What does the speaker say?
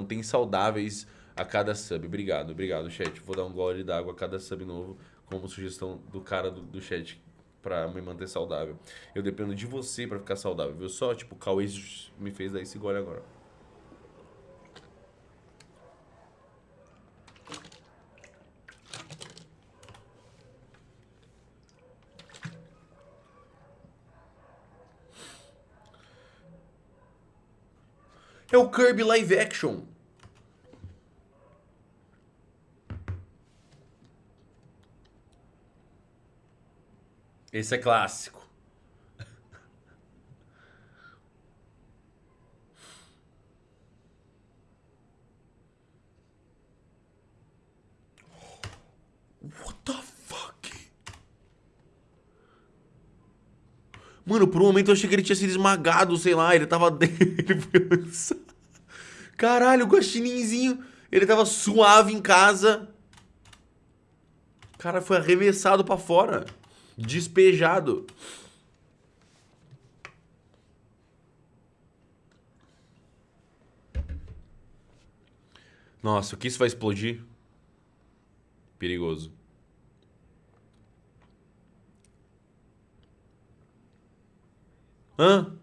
mantém saudáveis a cada sub. Obrigado, obrigado, chat. Vou dar um gole d'água a cada sub novo, como sugestão do cara do, do chat pra me manter saudável. Eu dependo de você pra ficar saudável, viu? Só, tipo, o Cauê me fez dar esse gole agora. É o Kirby Live Action. Esse é clássico. What the fuck? Mano, por um momento eu achei que ele tinha sido esmagado, sei lá, ele tava ele foi. Caralho, o guaxininzinho, ele tava suave em casa. O cara foi arremessado pra fora. Despejado. Nossa, o que isso vai explodir? Perigoso. Hã?